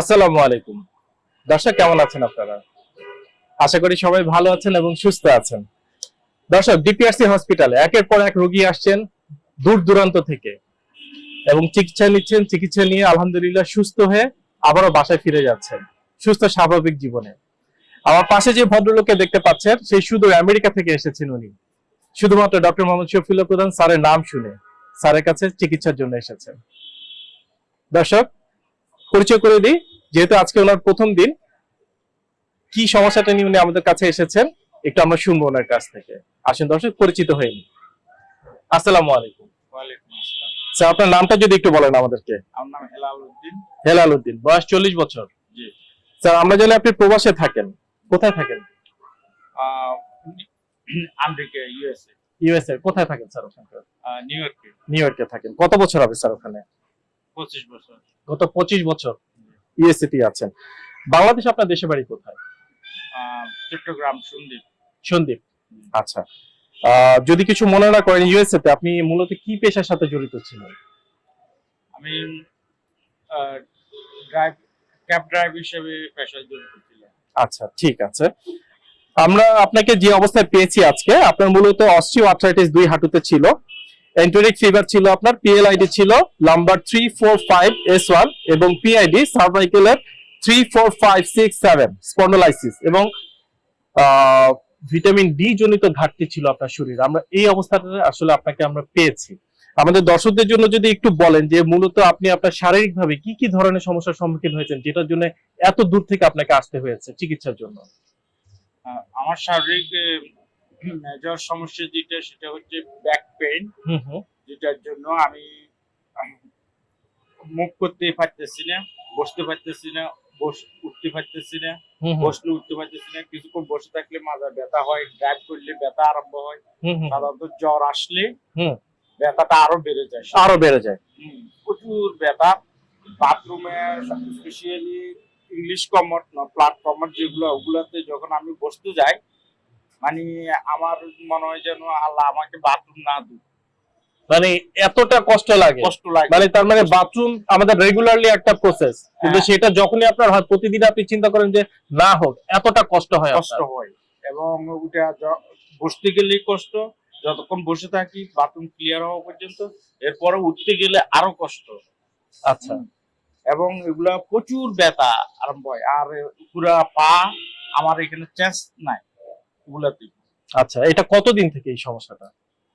আসসালামু আলাইকুম। দর্শক, কেমন আছেন আপনারা? আশা করি সবাই ভালো আছেন এবং সুস্থ আছেন। দর্শক ডিপিআরসি হসপিটালে একের পর এক রোগী আসছেন দূর দূরান্ত থেকে এবং চিকিৎসা নিচ্ছেন, চিকিৎসা নিয়ে আলহামদুলিল্লাহ সুস্থ হয়ে আবারও বাসায় ফিরে যাচ্ছেন। সুস্থ, স্বাভাবিক জীবনে। আমার পাশে যে ভদ্রলোককে দেখতে পাচ্ছেন, সেই শুধু আমেরিকা থেকে এসেছেন উনি। শুধুমাত্র ডক্টর মোহাম্মদ শফিউল্লাহ প্রধান স্যারের নাম শুনে স্যারের কাছে চিকিৎসার জন্য এসেছেন। দর্শক পরিচয় করে দিই যেহেতু আজকে ওনার প্রথম দিন কি সমস্যাটা নিয়ে উনি আমাদের কাছে এসেছেন একটু আমরা শুনব ওনার কাছ থেকে। আসেন দর্শক পরিচিত হয়নি আসসালামু আলাইকুম। স্যার আপনার নামটা যদি একটু বলেন আমাদেরকে। আমার নাম হেলাল উদ্দিন হেলাল উদ্দিন বয়স চল্লিশ বছর। স্যার আমরা জানি আপনি প্রবাসে থাকেন। কোথায় থাকেন? আমেরিকা ইউএসএ ইউএসএ কোথায় থাকেন স্যার ওখানকার? নিউ ইয়র্কে। নিউ ইয়র্কে থাকেন। কত বছর হবে স্যার ওখানে? গত পঁচিশ বছর ইউএসএ আছেন। বাংলাদেশ আপনার দেশে বাড়ি কোথায়? চট্টগ্রাম সন্দীপ। সন্দীপ। আচ্ছা। যদি কিছু মনে না করেন ইউএসএ তে আপনি মূলত কি পেশার সাথে জড়িত ছিলেন? আমি ড্রাইভ ক্যাব ড্রাইভ হিসেবে পেশায় জড়িত ছিলাম। আচ্ছা ঠিক আছে। আমরা আপনাকে যে অবস্থায় পেয়েছি আজকে আপনার মূলত অস্টিও আর্থ্রাইটিস দুই হাঁটুতে ছিল। এন্টোরিক ফিভার ছিল আপনার পিএলআইডি ছিল number three four five S one এবং PID সার্ভাইকেলের three four five six seven spondylosis এবং ভিটামিন ডি জনিত ঘাটতি ছিল আপনার শরীরে। আমরা এই অবস্থাটা আসলে আপনাকে আমরা পেয়েছি। আমাদের দর্শকদের জন্য যদি একটু বলেন যে মূলত আপনি আপনার শারীরিকভাবে কি কি ধরনের সমস্যার সম্মুখীন হয়েছেন, যেটার জন্য এত দূর থেকে আপনাকে আসতে হয়েছে চিকিৎসার জন্য? আমার শারীরিক মেজর সমস্যা যেটা সেটা হচ্ছে ব্যাক হুম যেটার জন্য আমি মুভ করতে পারতেছি না বসতে পারতেছি না বস উঠতে পারতেছি না বসলে উঠতে পারতেছি না কিছুক্ষণ বসে থাকলে মাথা ব্যথা হয় ড্রাইভ করলে ব্যথা আরম্ভ হয়। সাধারণত জ্বর আসলে হুম। ব্যথাটা আরও বেড়ে যায়। আরও বেড়ে যায়। হুম, প্রচুর ব্যথা। বাথরুমে স্পেশালি ইংলিশ কমট না প্ল্যাটফর্মার যেগুলো ওগুলোতে যখন আমি বসতে যাই মানে আমার মনে হয় যেন আল্লাহ আমাকে বাথরুম না দিক। মানে এতটা কষ্ট লাগে। কষ্ট লাগে। মানে তার মানে বাথরুম আমাদের রেগুলারলি একটা প্রসেস কিন্তু হ্যাঁ। সেটা যখনই আপনার হয় প্রতিদিন আপনি চিন্তা করেন যে না হোক এতটা কষ্ট হয় কষ্ট হয়। এবং ওটা বসতে গেলেই কষ্ট। যতক্ষণ বসে থাকি বাথরুম ক্লিয়ার হওয়া পর্যন্ত এরপরে উঠতে গেলে আরও কষ্ট। আচ্ছা। এবং এগুলা প্রচুর ব্যথা আরম্ভ হয়। আর পুরা পা আমার এখানে চেঞ্জ নাই। এগুলাতে আচ্ছা এটা কতদিন থেকে এই সমস্যাটা?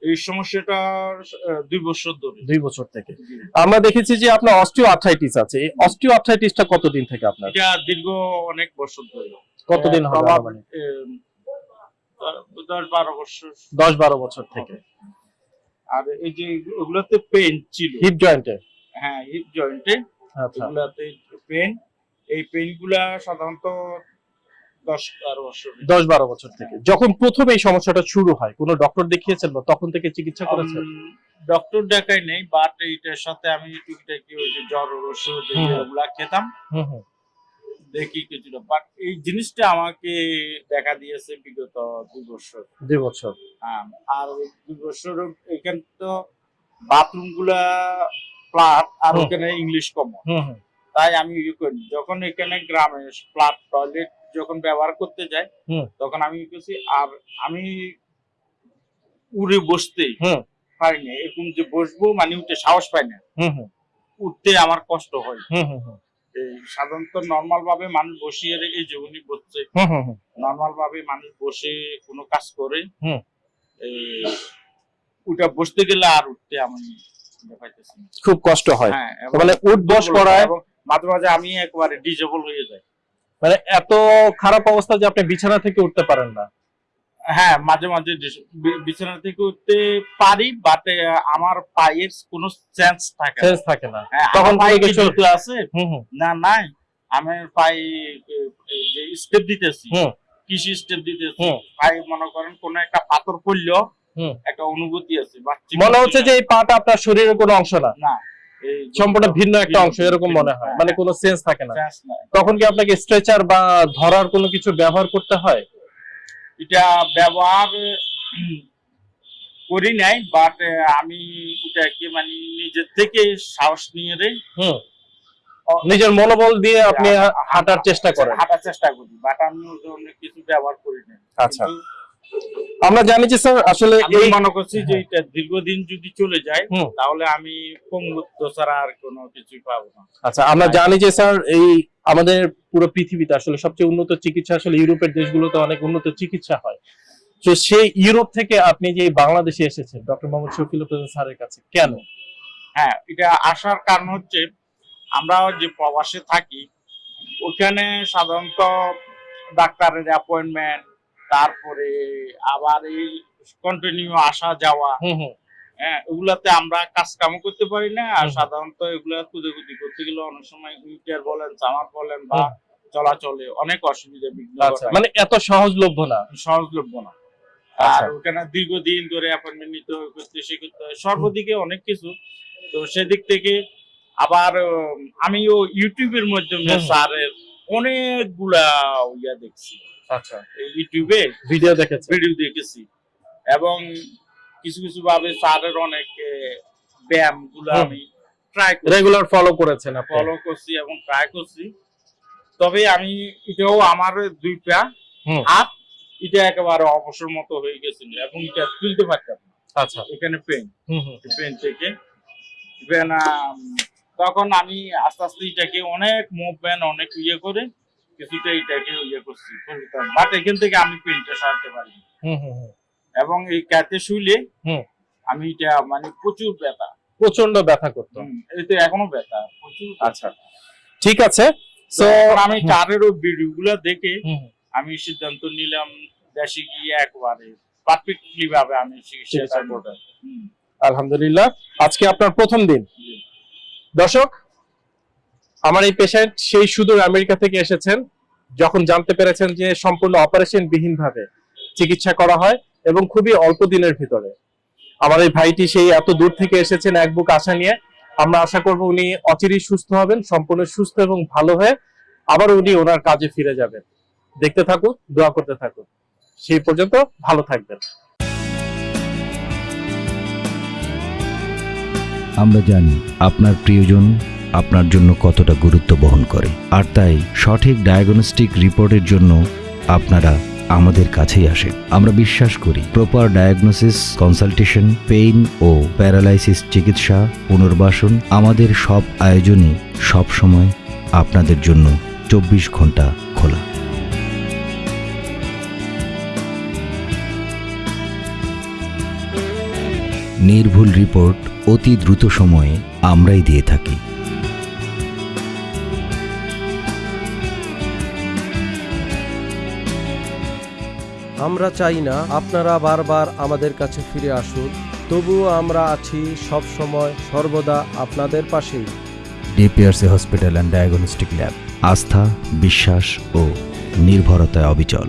এই সমস্যাটা দুই বছর ধরে। দুই বছর থেকে। আমরা দেখেছি যে আপনার অস্টিও আর্থ্রাইটিস আছে। এই অস্টিও আর্থ্রাইটিসটা কতদিন থেকে আপনার? এটা দীর্ঘ অনেক বছর ধরে। কতদিন হবে? আহ, দশ বারো বছর। দশ বারো বছর থেকে। আর এই যে ওগুলোতে পেন ছিল। হিপ জয়েন্টে হ্যাঁ হিপ জয়েন্টে আচ্ছা। এগুলাতে পেন এই পেনগুলা সাধারণত দশ বারো বছর থেকে। যখন প্রথম এই সমস্যাটা শুরু হয় কোনো ডক্টর দেখিয়েছেন বা তখন থেকে চিকিৎসা করেছেন? ডক্টর দেখাই নেই বাট এইটার সাথে আমি টুকিটাকি ওই যে জ্বর ওষুধ। ওগুলা খেতাম। দেখি কিছুটা। বাট এই জিনিসটা আমাকে দেখা দিয়েছে বিগত দুই বছর। দুই বছর। হ্যাঁ, আর দুই বছর এখানে তো বাথরুমগুলা ফ্ল্যাট আর। ওখানে ইংলিশ কমন তাই আমি ইয়ে করি। যখন এখানে গ্রামে ফ্ল্যাট টয়লেট যখন ব্যবহার করতে যাই তখন আমি করছি আর আমি উড়ে বসতেই হুম। পারি না। এরকম যে বসবো মানে উঠে সাহস পাই না। উঠতে আমার কষ্ট হয়। সাধারণত নর্মাল ভাবে মানুষ বসিয়ে এই যে উনি বসছে নর্মাল ভাবে মানুষ বসে কোনো কাজ করে। হুম। এই বসতে গেলে আর উঠতে আমি। খুব কষ্ট হয়। মানে উঠ বস করায় মাঝে মাঝে আমি একবারে ডিজেবল হয়ে যাই মানে এত খারাপ অবস্থা যে আপনি বিছানা থেকে উঠতে পারেন না হ্যাঁ মাঝে মাঝে বিছানা থেকে উঠতে পারি বাট আমার পায়ের কোনো সেন্স থাকে না। সেন্স থাকে না হ্যাঁ, তখন পায়ে কিছু- আছে না নাই আমি পায়ে যে স্টেপ দিতেছি হুম। কৃষি স্টেপ দিতেছি। পায়ে মনে করেন কোন একটা পাথর পড়লেও হুম। একটা অনুভূতি আছে মনে হচ্ছে যে এই পাটা আপনার শরীরের কোনো অংশ না না সম্পূর্ণ ভিন্ন একটা অংশ এরকম মনে হয়। হ্যাঁ, মানে কোনো সেন্স থাকে না। তখন কি আপনাকে স্ট্রেচার বা ধরার কোনো কিছু ব্যবহার করতে হয়? এটা ব্যবহার করি নাই বাট আমি এটাকে মানে নিজের থেকে সাহস নিয়ে রে হুম। নিজের মনোবল দিয়ে আপনি হাঁটার চেষ্টা করেন। হাঁটার চেষ্টা করি বাট আমি কিছু ব্যবহার করি না আচ্ছা। আমরা জানি যে স্যার আসলে এই মনে করছি যে এটা দীর্ঘদিন যদি চলে যায়। তাহলে আমি পঙ্গুত্ব ছাড়া আর কোনো কিছুই পাবো না। আচ্ছা আমরা জানি যে স্যার এই আমাদের পুরো পৃথিবীতে আসলে সবচেয়ে উন্নত চিকিৎসা আসলে ইউরোপের দেশগুলোতে অনেক উন্নত চিকিৎসা হয়। তো সেই ইউরোপ থেকে আপনি যে বাংলাদেশে এসেছেন ডক্টর মোহাম্মদ শফিল স্যারের কাছে কেন? হ্যাঁ এটা আসার কারণ হচ্ছে আমরা যে প্রবাসে থাকি ওখানে সাধারণত ডাক্তারের অ্যাপয়েন্টমেন্ট তারপরে আবার এই কন্টিনিউ আসা যাওয়া। হ্যাঁ ওগুলাতে আমরা কাজ কাম করতে পারি না আর সাধারণত এগুলা কুদেকুদি করতে গেলে অনেক সময় হুইলচেয়ার বলেন চামার বলেন বা চলাচলে অনেক অসুবিধা বিঘ্ন আচ্ছা মানে এত সহজলভ্য না? সহজলভ্য না। আচ্ছা। আর ওখানে দীর্ঘদিন ধরে অ্যাপয়েন্টমেন্ট নিতে হয়, করতে সে করতে হয়। সর্বদিকে অনেক কিছু। তো সেদিক থেকে আবার আমিও ইউটিউবের মাধ্যমে স্যারের অনেকগুলা ইয়া দেখছি। আচ্ছা। ইউটিউবে ভিডিও দেখেছেন ভিডিও দেখেছি। এবং কিছু কিছু ভাবে স্যারের অনেক ব্যায়ামগুলো আমি ট্রাই রেগুলার ফলো করেছেন ফলো করছি এবং ট্রাই করছি। তবে আমি এটাও আমার দুই পা হাত এটা একেবারে অবসর মতো হয়ে গেছিল এবং এটা তুলতে পারতাম আচ্ছা। এখানে পেন হুম হুম। পেন থেকে। ইভেন তখন আমি আস্তে আস্তে এটাকে অনেক মুভমেন্ট অনেক ইয়ে করে কিছুটা এটাকে ইয়ে করছি। বাট এখান থেকে আমি পেনটা সারতে পারি। এবং এই ক্যাতে শুইলে আমি এটা মানে প্রচুর ব্যথা। প্রচণ্ড ব্যথা করতো। হুম, এতে এখনও ব্যথা প্রচুর আচ্ছা ঠিক আছে। তো তো আমি ওই ভিডিও গুলো দেখে আমি সিদ্ধান্ত নিলাম দেশে গিয়ে একবারে পারফেক্টলি ভাবে আমি চিকিৎসা করব। আলহামদুলিল্লাহ। আজকে আপনার প্রথম দিন। দর্শক, আমার এই পেশেন্ট সেই সুদূর আমেরিকা থেকে এসেছেন, যখন জানতে পেরেছেন যে সম্পূর্ণ অপারেশন বিহীন ভাবে চিকিৎসা করা হয় এবং খুবই অল্প দিনের ভিতরে। আমার এই ভাইটি সেই এত দূর থেকে এসেছেন এক বুক আশা নিয়ে। আমরা আশা করব উনি অচিরেই সুস্থ হবেন, সম্পূর্ণ সুস্থ এবং ভালো হয়ে আবার উনি ওনার কাজে ফিরে যাবেন। দেখতে থাকুন, দোয়া করতে থাকুন। সেই পর্যন্ত ভালো থাকবেন। আমরা জানি আপনার প্রিয়জন আপনার জন্য কতটা গুরুত্ব বহন করে। আর তাই সঠিক ডায়াগনস্টিক রিপোর্টের জন্য আপনারা আমাদের কাছেই আসেন। আমরা বিশ্বাস করি প্রপার ডায়াগনোসিস কনসালটেশন পেইন ও প্যারালাইসিস চিকিৎসা, পুনর্বাসন আমাদের সব আয়োজনই সব সময় আপনাদের জন্য চব্বিশ ঘণ্টা খোলা। নির্ভুল রিপোর্ট অতি দ্রুত সময়ে আমরাই দিয়ে থাকি। আমরা চাই না আপনারা বারবার আমাদের কাছে ফিরে আসুন তবুও আমরা আছি সব সময় সর্বদা আপনাদের পাশেই। DPRC hospital and diagnostic lab আস্থা বিশ্বাস ও নির্ভরতায় অবিচল।